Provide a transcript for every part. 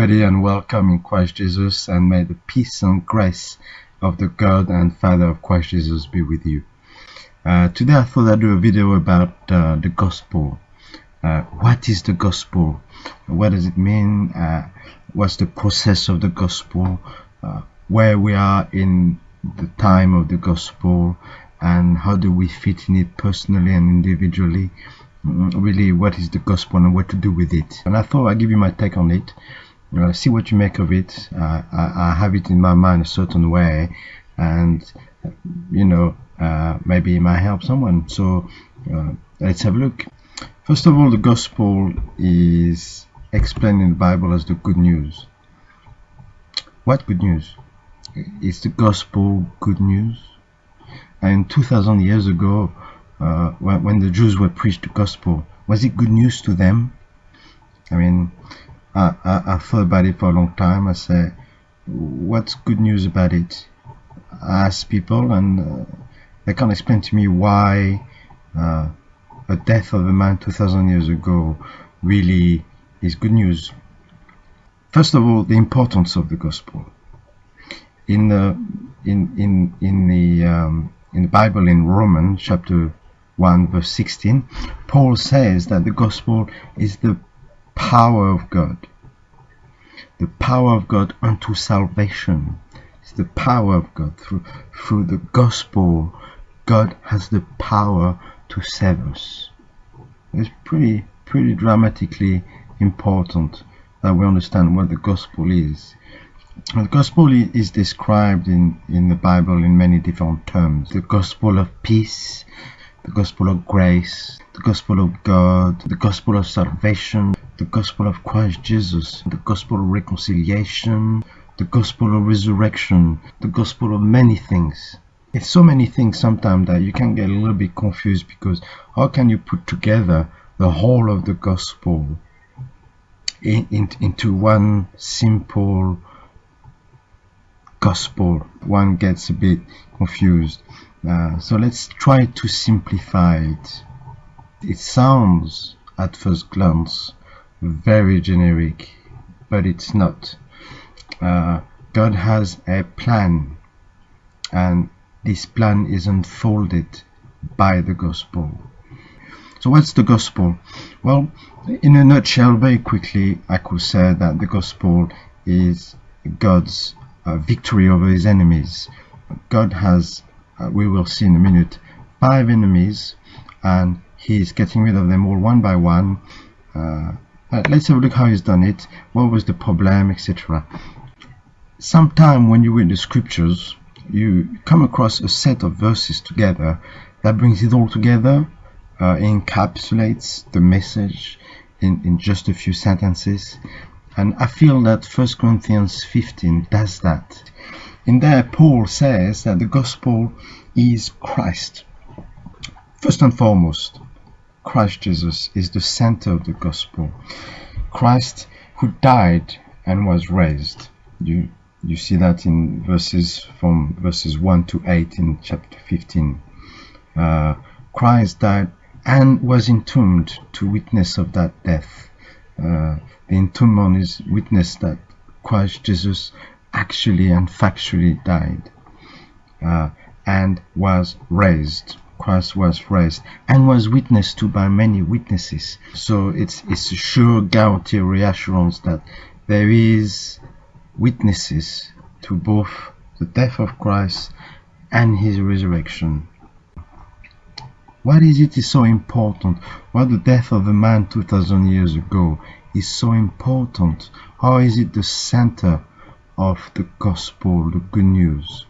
Everybody, and welcome in Christ Jesus, and may the peace and grace of the God and Father of Christ Jesus be with you. Uh, today, I thought I'd do a video about uh, the gospel. Uh, what is the gospel? What does it mean? Uh, what's the process of the gospel? Uh, where we are in the time of the gospel, and how do we fit in it personally and individually? really what is the gospel and what to do with it. And I thought I'd give you my take on it. Uh, see what you make of it. Uh, I, I, have it in my mind a certain way, and you know uh, maybe it might help someone. So uh, let's have a look. First of all, the gospel is explained in the Bible as the good news. What good news? Is the gospel good news? And 2,000 years ago, uh, when, when, the Jews were preached the gospel, was it good news to them? I mean, I, I, I thought about it for a long time. I said, what's good news about it? I asked people, and uh, they can't explain to me why uh, the death of a man 2,000 years ago really is good news. First of all, the importance of the gospel. In the in in in the um, in the Bible in Romans chapter 1 verse 16, Paul says that the gospel is the power of God. The power of God unto salvation. It's the power of God. Through, through the gospel, God has the power to save us. It's pretty, pretty dramatically important that we understand what the gospel is. The gospel is described in, in the Bible in many different terms. The gospel of peace, the gospel of grace, the gospel of God, the gospel of salvation, the gospel of Christ Jesus, the gospel of reconciliation, the gospel of resurrection, the gospel of many things. It's so many things sometimes that you can get a little bit confused because how can you put together the whole of the gospel in, in, into one simple gospel? One gets a bit confused. Uh, so let's try to simplify it. It sounds at first glance very generic, but it's not. Uh, God has a plan, and this plan is unfolded by the gospel. So, what's the gospel? Well, in a nutshell, very quickly, I could say that the gospel is God's uh, victory over his enemies. God has uh, we will see in a minute, five enemies and he's getting rid of them all one by one. Uh, uh, let's have a look how he's done it, what was the problem, etc. Sometime when you read the scriptures, you come across a set of verses together that brings it all together, uh, encapsulates the message in, in just a few sentences. And I feel that 1 Corinthians 15 does that. In there, Paul says that the gospel is Christ. First and foremost, Christ Jesus is the center of the gospel. Christ who died and was raised. You you see that in verses from verses 1 to 8 in chapter 15. Uh, Christ died and was entombed to witness of that death. Uh, the entombment is witness that Christ Jesus actually and factually died uh, and was raised. Christ was raised and was witnessed to by many witnesses. So it's it's a sure guarantee reassurance that there is witnesses to both the death of Christ and his resurrection. What is it is so important? Why the death of a man 2000 years ago is so important? How is it the center of the gospel, the good news?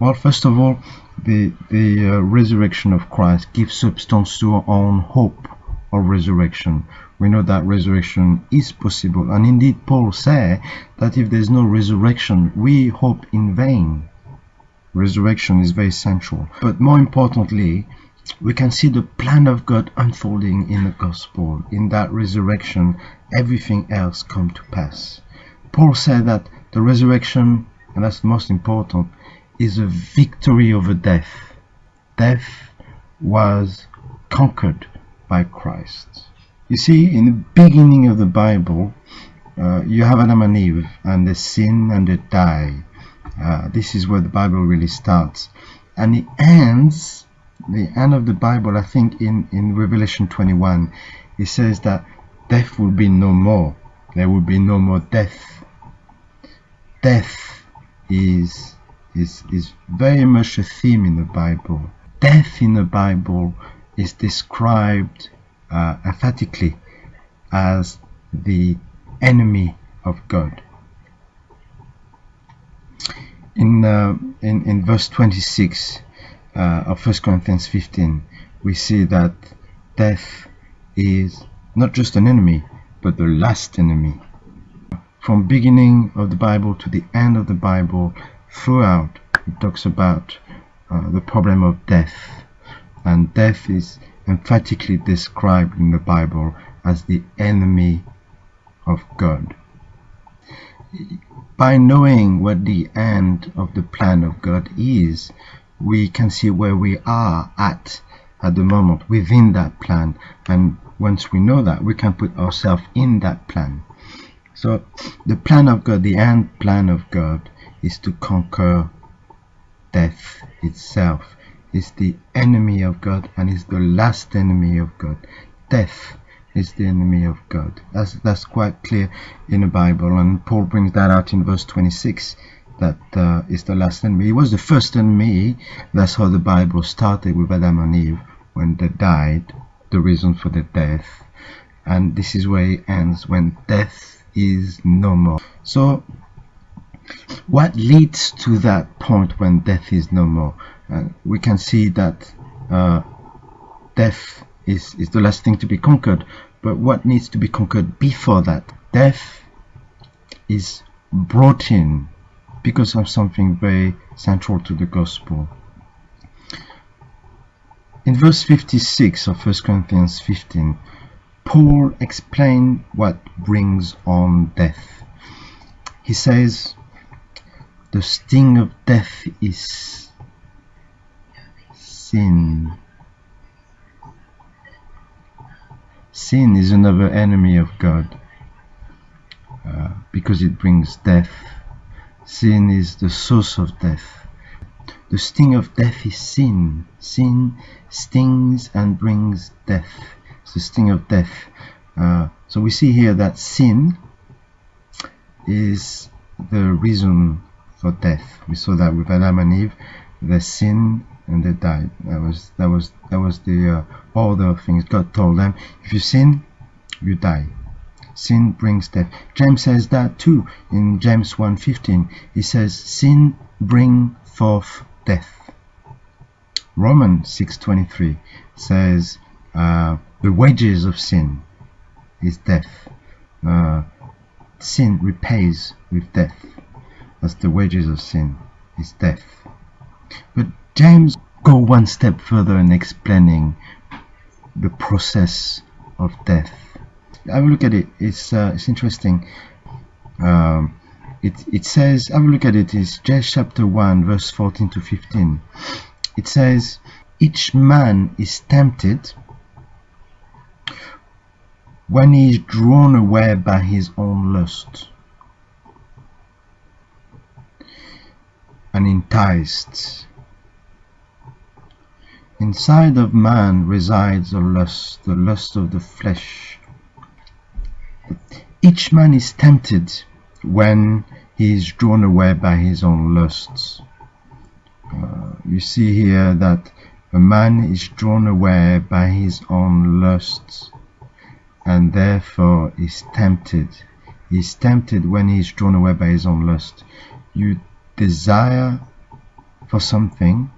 Well, first of all, the, the uh, resurrection of Christ gives substance to our own hope of resurrection. We know that resurrection is possible. And indeed, Paul said that if there's no resurrection, we hope in vain. Resurrection is very central. But more importantly, we can see the plan of God unfolding in the gospel. In that resurrection, everything else come to pass. Paul said that the resurrection, and that's the most important, is a victory over death. Death was conquered by Christ. You see, in the beginning of the Bible, uh, you have Adam and Eve, and they sin and they die. Uh, this is where the Bible really starts, and it ends. The end of the Bible, I think, in in Revelation 21, it says that death will be no more. There will be no more death. Death is is is very much a theme in the Bible. Death in the Bible is described uh, emphatically as the enemy of God. In, uh, in, in verse 26 uh, of 1 Corinthians 15, we see that death is not just an enemy, but the last enemy. From beginning of the Bible to the end of the Bible, throughout, it talks about uh, the problem of death. And death is emphatically described in the Bible as the enemy of God. By knowing what the end of the plan of God is, we can see where we are at at the moment within that plan and once we know that we can put ourselves in that plan so the plan of God the end plan of God is to conquer death itself It's the enemy of God and is the last enemy of God death is the enemy of God. That's that's quite clear in the Bible, and Paul brings that out in verse 26. That uh, is the last enemy. He was the first enemy. That's how the Bible started with Adam and Eve when they died, the reason for the death, and this is where it ends when death is no more. So, what leads to that point when death is no more? Uh, we can see that uh, death is, is the last thing to be conquered. But what needs to be conquered before that? Death is brought in because of something very central to the gospel. In verse 56 of 1 Corinthians 15, Paul explained what brings on death. He says, The sting of death is sin. Sin is another enemy of God uh, because it brings death. Sin is the source of death. The sting of death is sin. Sin stings and brings death. The sting of death. Uh, so we see here that sin is the reason for death. We saw that with Adam and Eve. The sin and they died. That was that was that was the uh, all the things God told them. If you sin, you die. Sin brings death. James says that too in James 1:15. He says, "Sin bring forth death." Romans 6:23 says, uh, "The wages of sin is death." Uh, sin repays with death. That's the wages of sin is death. But James go one step further in explaining the process of death. Have a look at it. It's uh, it's interesting. Um, it it says have a look at it. It's James chapter one, verse fourteen to fifteen. It says, "Each man is tempted when he is drawn away by his own lust." and enticed Inside of man resides a lust, the lust of the flesh. Each man is tempted when he is drawn away by his own lusts. Uh, you see here that a man is drawn away by his own lusts and therefore is tempted. He is tempted when he is drawn away by his own lust. You desire for something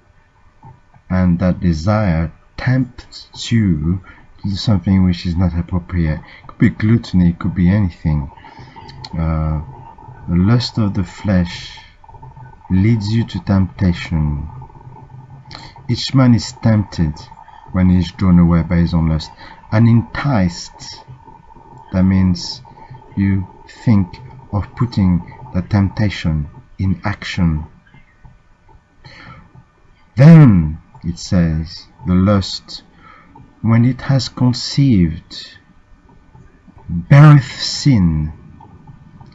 and that desire tempts you to do something which is not appropriate. It could be gluttony, it could be anything. Uh, the lust of the flesh leads you to temptation. Each man is tempted when he is drawn away by his own lust and enticed. That means you think of putting the temptation in action. Then it says, the lust, when it has conceived, beareth sin,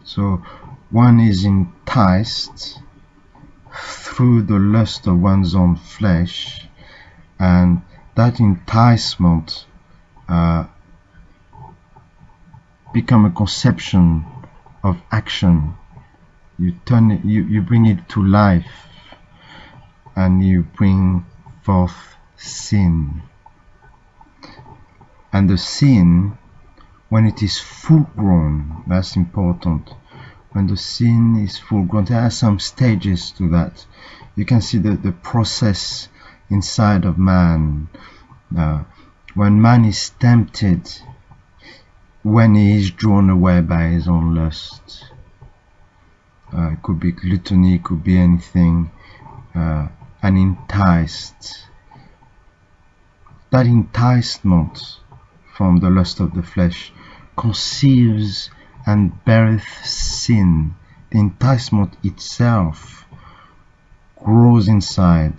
So one is enticed through the lust of one's own flesh, and that enticement uh, become a conception of action. You turn it, you, you bring it to life, and you bring forth sin. And the sin, when it is full grown, that's important. When the sin is full grown, there are some stages to that. You can see the, the process inside of man. Uh, when man is tempted, when he is drawn away by his own lust. Uh, it could be gluttony, it could be anything, uh, and enticed. That enticement from the lust of the flesh conceives and beareth sin. The enticement itself grows inside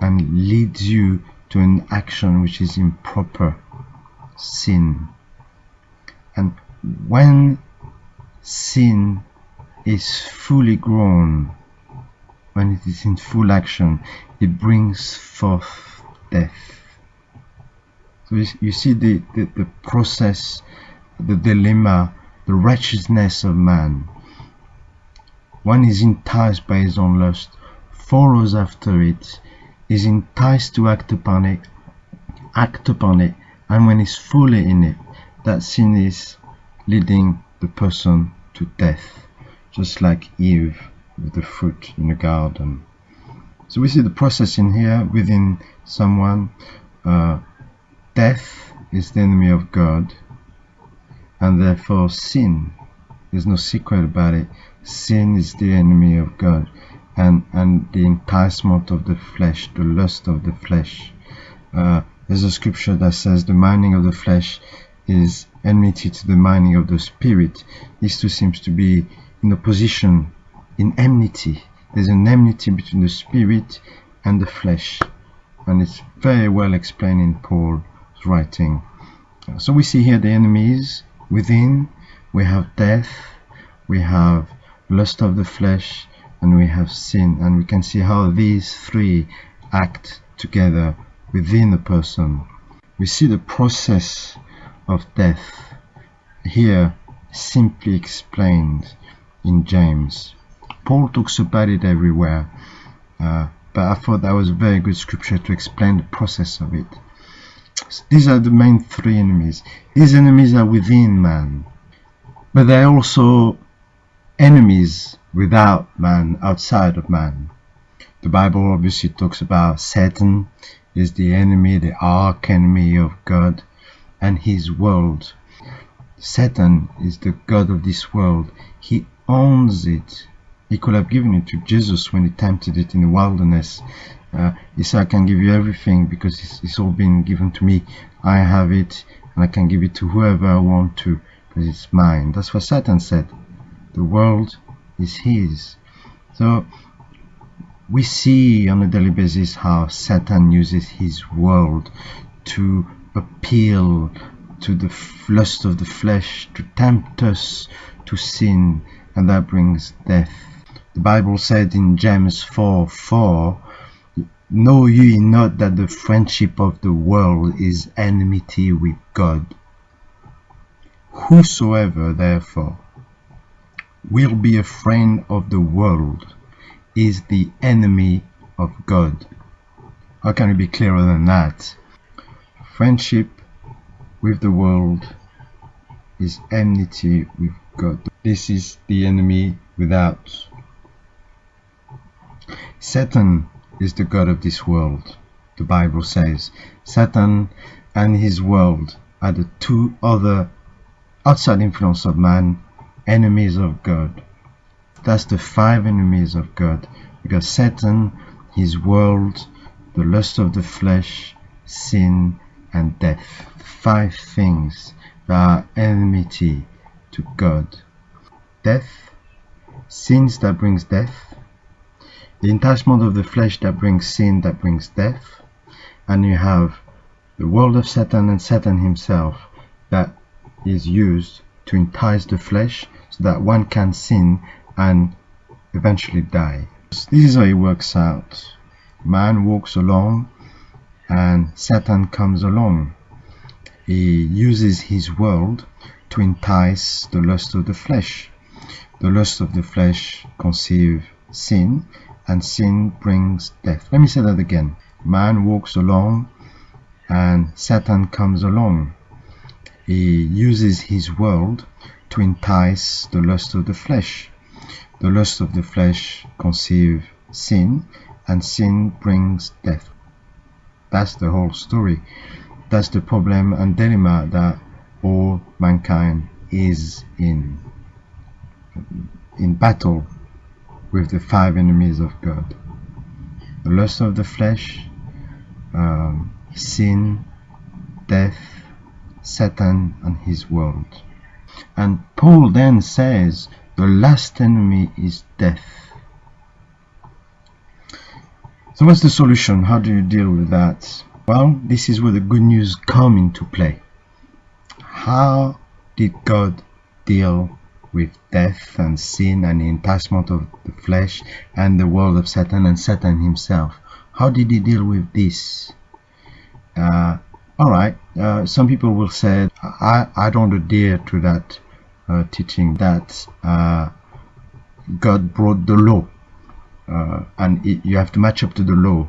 and leads you to an action which is improper, sin. And when sin is fully grown, when it is in full action, it brings forth death. So you see the, the, the process, the dilemma, the wretchedness of man. One is enticed by his own lust, follows after it, is enticed to act upon it, act upon it, and when he's fully in it, that sin is leading the person to death, just like Eve with the fruit in the garden. So we see the process in here within someone. Uh, death is the enemy of God, and therefore sin. There's no secret about it. Sin is the enemy of God, and and the enticement of the flesh, the lust of the flesh. Uh, there's a scripture that says the mining of the flesh is enmity to the mining of the spirit. These two seems to be in opposition, in enmity. There's an enmity between the spirit and the flesh, and it's very well explained in Paul's writing. So we see here the enemies within. We have death, we have lust of the flesh, and we have sin. And we can see how these three act together within the person. We see the process of death here simply explained in James. Paul talks about it everywhere, uh, but I thought that was a very good scripture to explain the process of it. These are the main three enemies. These enemies are within man, but they're also enemies without man, outside of man. The Bible obviously talks about Satan is the enemy, the arch enemy of God and his world. Satan is the God of this world. He owns it. He could have given it to Jesus when he tempted it in the wilderness. Uh, he said, I can give you everything because it's, it's all been given to me. I have it and I can give it to whoever I want to because it's mine. That's what Satan said. The world is his. So we see on a daily basis how Satan uses his world to appeal to the lust of the flesh, to tempt us to sin, and that brings death. The Bible said in James 4 4, Know ye not that the friendship of the world is enmity with God? Whosoever, therefore, will be a friend of the world is the enemy of God. How can it be clearer than that? Friendship with the world is enmity with God. This is the enemy without. Satan is the God of this world. The Bible says Satan and his world are the two other outside influence of man, enemies of God. That's the five enemies of God because Satan, his world, the lust of the flesh, sin, and death. Five things that are enmity to God. Death, sins that brings death, the enticement of the flesh that brings sin, that brings death, and you have the world of Satan and Satan himself that is used to entice the flesh so that one can sin and eventually die. This is how it works out. Man walks along and Satan comes along. He uses his world to entice the lust of the flesh. The lust of the flesh conceive sin, and sin brings death. Let me say that again. Man walks along, and Satan comes along. He uses his world to entice the lust of the flesh. The lust of the flesh conceive sin, and sin brings death. That's the whole story. That's the problem and dilemma that all mankind is in. In battle with the five enemies of God. The lust of the flesh, um, sin, death, Satan and his world. And Paul then says the last enemy is death. So what's the solution? How do you deal with that? Well, this is where the good news come into play. How did God deal with death and sin and the enticement of the flesh and the world of Satan and Satan himself? How did he deal with this? Uh, all right, uh, some people will say, I, I don't adhere to that uh, teaching that uh, God brought the law uh, and it, you have to match up to the law.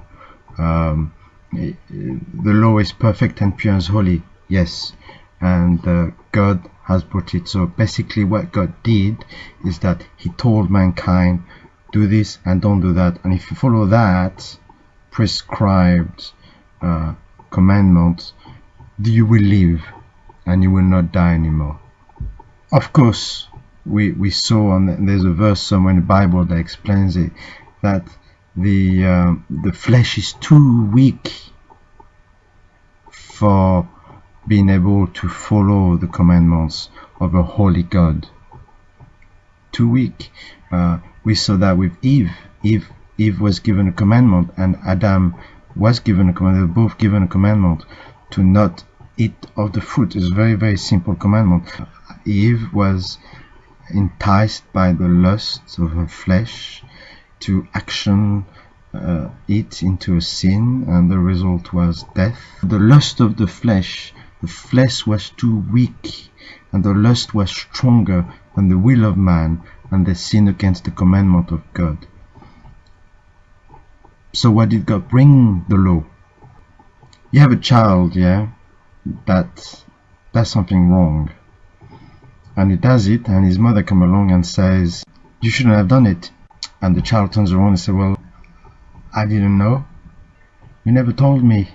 Um, the law is perfect and pure and holy, yes, and uh, God has brought it. So basically, what God did is that He told mankind, do this and don't do that, and if you follow that prescribed uh, commandment, you will live and you will not die anymore. Of course, we, we saw, and there's a verse somewhere in the Bible that explains it, that the uh, the flesh is too weak for being able to follow the commandments of a holy God. Too weak. Uh, we saw that with Eve. Eve Eve was given a commandment, and Adam was given a commandment. They were both given a commandment to not eat of the fruit. It's a very very simple commandment. Eve was enticed by the lusts of her flesh to action uh, it into a sin and the result was death. The lust of the flesh, the flesh was too weak and the lust was stronger than the will of man and they sinned against the commandment of God. So why did God bring the law? You have a child, yeah, that does something wrong. And he does it and his mother come along and says, you shouldn't have done it and the child turns around and says, Well, I didn't know. You never told me.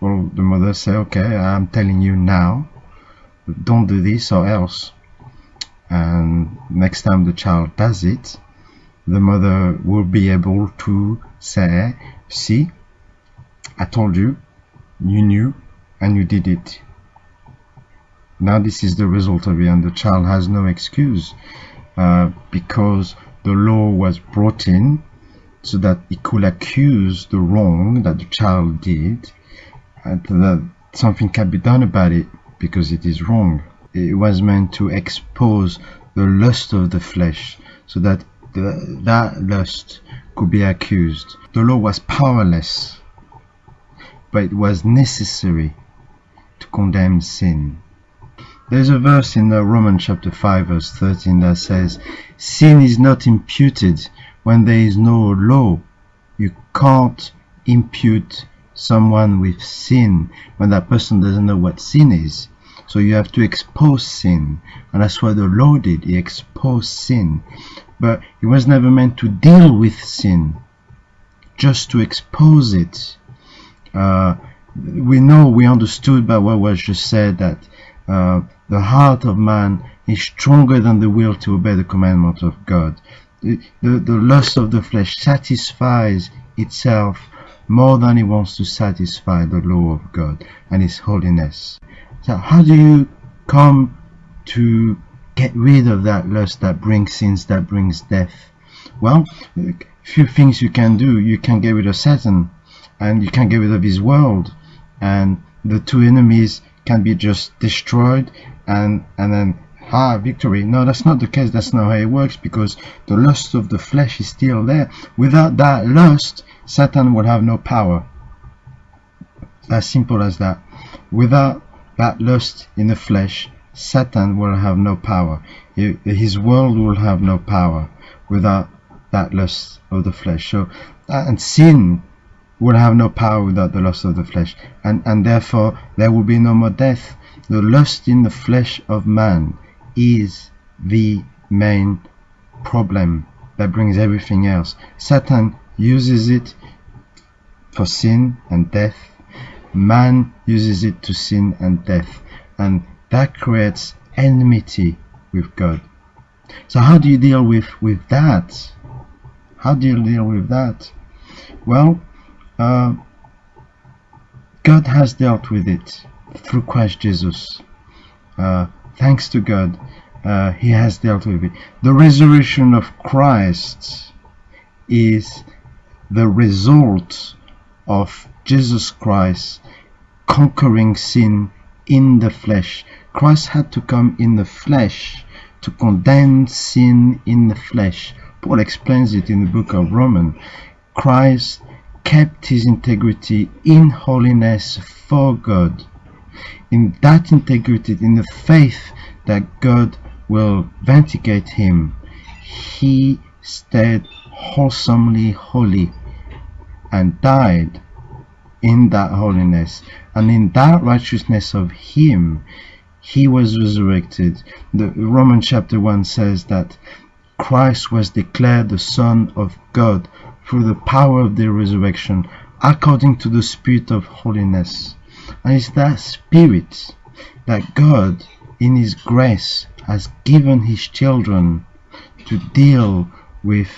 Well, the mother said, Okay, I'm telling you now. Don't do this or else. And next time the child does it, the mother will be able to say, See, I told you, you knew, and you did it. Now this is the result of it, and the child has no excuse. Uh, because the law was brought in so that it could accuse the wrong that the child did and that something can be done about it because it is wrong. It was meant to expose the lust of the flesh so that the, that lust could be accused. The law was powerless, but it was necessary to condemn sin. There's a verse in the Romans chapter 5 verse 13 that says, Sin is not imputed when there is no law. You can't impute someone with sin when that person doesn't know what sin is. So you have to expose sin. And that's what the law did. He exposed sin. But he was never meant to deal with sin, just to expose it. Uh, we know, we understood by what was just said that uh, the heart of man is stronger than the will to obey the commandment of God. The, the, the lust of the flesh satisfies itself more than it wants to satisfy the law of God and His holiness. So how do you come to get rid of that lust that brings sins, that brings death? Well, few things you can do. You can get rid of Satan and you can get rid of his world and the two enemies can be just destroyed and and then ah, victory. No, that's not the case. That's not how it works because the lust of the flesh is still there. Without that lust, Satan will have no power. As simple as that. Without that lust in the flesh, Satan will have no power. His world will have no power without that lust of the flesh. So, and sin will have no power without the lust of the flesh, and and therefore there will be no more death. The lust in the flesh of man is the main problem that brings everything else. Satan uses it for sin and death. Man uses it to sin and death, and that creates enmity with God. So how do you deal with with that? How do you deal with that? Well, uh, God has dealt with it through Christ Jesus. Uh, thanks to God, uh, He has dealt with it. The resurrection of Christ is the result of Jesus Christ conquering sin in the flesh. Christ had to come in the flesh to condemn sin in the flesh. Paul explains it in the book of Romans. Christ kept his integrity in holiness for God. In that integrity, in the faith that God will vindicate him, he stayed wholesomely holy and died in that holiness. And in that righteousness of him, he was resurrected. The Roman chapter 1 says that Christ was declared the Son of God through the power of the resurrection according to the spirit of holiness. And it's that spirit that God in his grace has given his children to deal with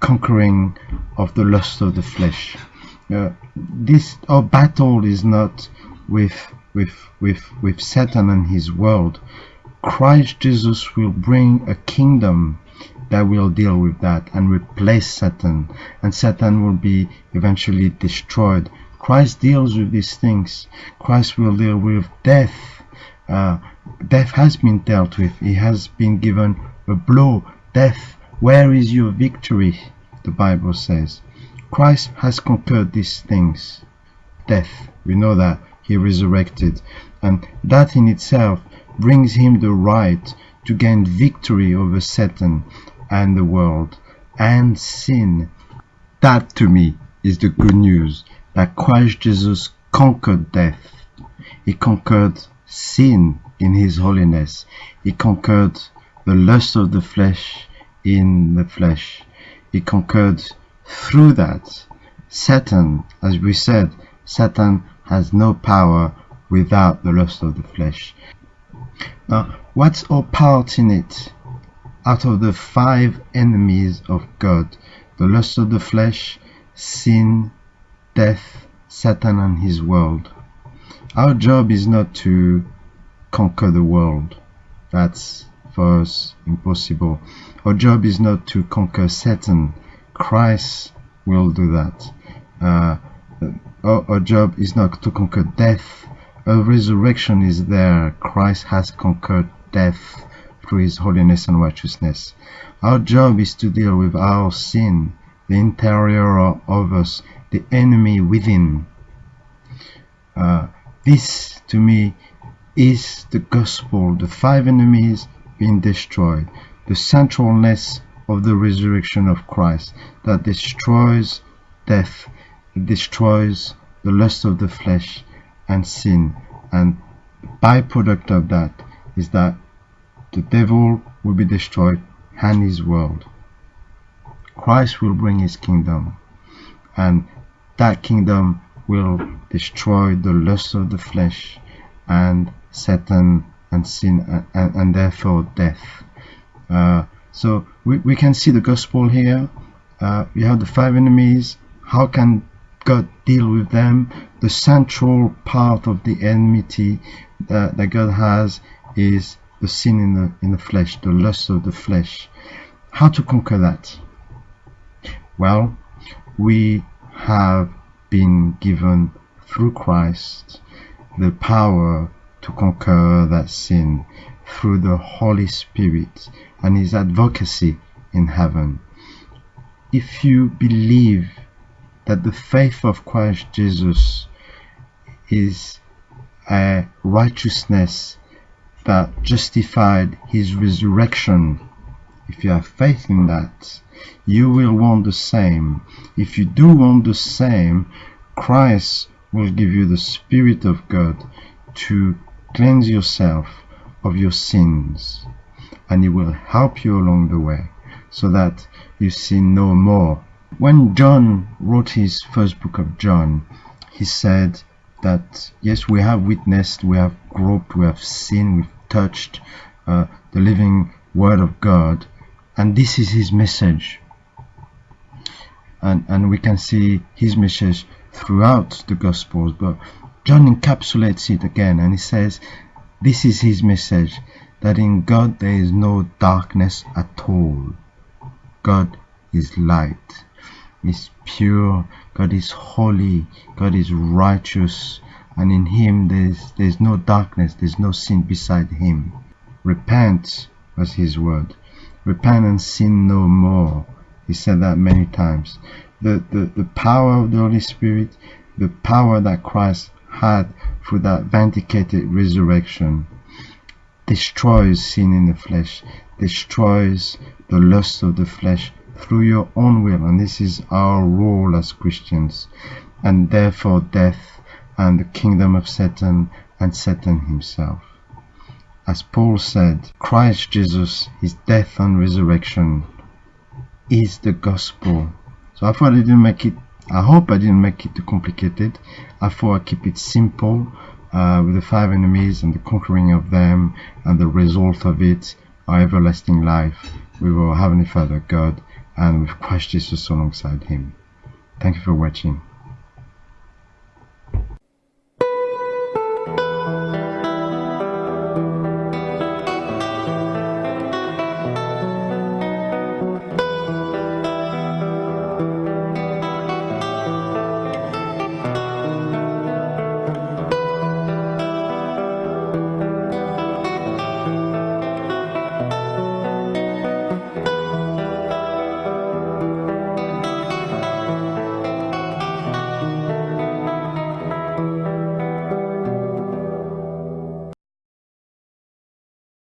conquering of the lust of the flesh. Uh, this our battle is not with with with with Satan and his world. Christ Jesus will bring a kingdom that will deal with that and replace Satan, and Satan will be eventually destroyed. Christ deals with these things. Christ will deal with death. Uh, death has been dealt with. He has been given a blow. Death, where is your victory? The Bible says. Christ has conquered these things. Death, we know that. He resurrected. And that in itself brings him the right to gain victory over Satan and the world and sin. That to me is the good news that Christ Jesus conquered death. He conquered sin in his holiness. He conquered the lust of the flesh in the flesh. He conquered through that Satan, as we said, Satan has no power without the lust of the flesh. Now, what's our part in it? Out of the five enemies of God the lust of the flesh, sin, death, Satan, and his world. Our job is not to conquer the world. That's for us impossible. Our job is not to conquer Satan. Christ will do that. Uh, our, our job is not to conquer death. A resurrection is there. Christ has conquered death through His holiness and righteousness. Our job is to deal with our sin, the interior of us, the enemy within. Uh, this, to me, is the gospel, the five enemies being destroyed, the centralness of the resurrection of Christ that destroys death, destroys the lust of the flesh and sin. And byproduct of that is that the devil will be destroyed and his world. Christ will bring his kingdom, and that kingdom will destroy the lust of the flesh and Satan and sin and, and therefore death. Uh, so we, we can see the gospel here. Uh, we have the five enemies. How can God deal with them? The central part of the enmity that, that God has is the sin in the in the flesh, the lust of the flesh. How to conquer that? Well, we have been given through Christ the power to conquer that sin through the Holy Spirit and his advocacy in heaven. If you believe that the faith of Christ Jesus is a righteousness that justified his resurrection, if you have faith in that, you will want the same. If you do want the same, Christ will give you the Spirit of God to cleanse yourself of your sins and He will help you along the way so that you sin no more. When John wrote his first book of John, he said that yes, we have witnessed, we have groped, we have seen, we've touched uh, the living Word of God, and this is his message. And, and we can see his message throughout the Gospels, but John encapsulates it again and he says, This is his message that in God there is no darkness at all. God is light, is pure, God is holy, God is righteous, and in him there's there's no darkness, there's no sin beside him. Repent was his word. Repent and sin no more. He said that many times. The, the, the power of the Holy Spirit, the power that Christ had through that vindicated resurrection, destroys sin in the flesh, destroys the lust of the flesh through your own will. And this is our role as Christians. And therefore, death and the kingdom of Satan and Satan himself. As Paul said, Christ Jesus, his death and resurrection is the gospel. So I thought I didn't make it, I hope I didn't make it too complicated. I thought I keep it simple uh, with the five enemies and the conquering of them and the result of it, our everlasting life with our Heavenly Father God and with Christ Jesus alongside him. Thank you for watching.